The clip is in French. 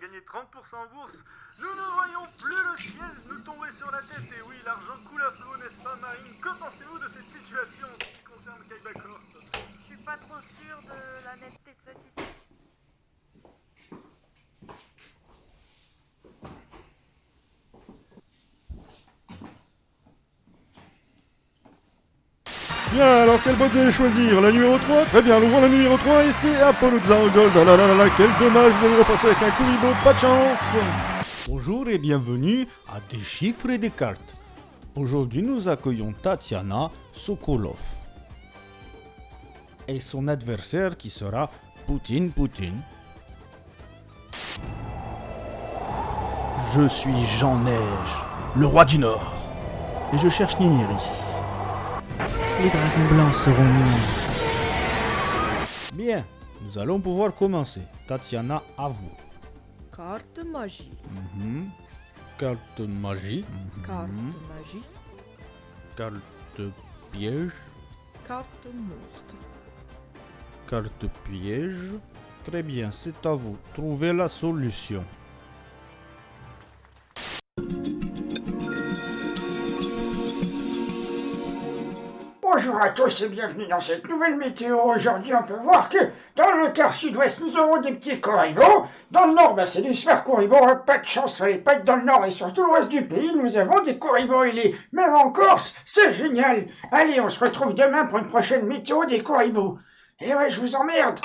gagné 30% en bourse, nous ne voyons plus le ciel nous tomber sur la tête. Et oui, l'argent coule à flot, n'est-ce pas, Marine? Que pensez-vous de cette situation qui concerne Kaiba Je suis pas trop sûr de la netteté de cette histoire. Bien, alors quelle boîte allez choisir La numéro 3 Très bien, nous ouvrons la numéro 3 et c'est Appalooza en Gold. Ah là là là là, quel dommage, vous allez repartir avec un Kuribo, pas de chance Bonjour et bienvenue à Des chiffres et des cartes. Aujourd'hui, nous accueillons Tatiana Sokolov. Et son adversaire qui sera Poutine Poutine. Je suis Jean Neige, le roi du Nord. Et je cherche Niniris. Les dragons blancs seront miens. Bien, nous allons pouvoir commencer. Tatiana, à vous. Carte magie. Mhm. Carte magie. Carte Mhm. magie. Carte piège. Carte monstre. Carte piège. Très bien, c'est à vous. Trouvez la solution. Bonjour à tous et bienvenue dans cette nouvelle météo. Aujourd'hui, on peut voir que dans le quart sud-ouest, nous aurons des petits corribos. Dans le nord, bah, c'est des super corribos. hein, Pas de chance, fallait pas être dans le nord et sur tout l'ouest du pays. Nous avons des corribos ailés. Même en Corse, c'est génial. Allez, on se retrouve demain pour une prochaine météo des corribos. Et ouais, je vous emmerde.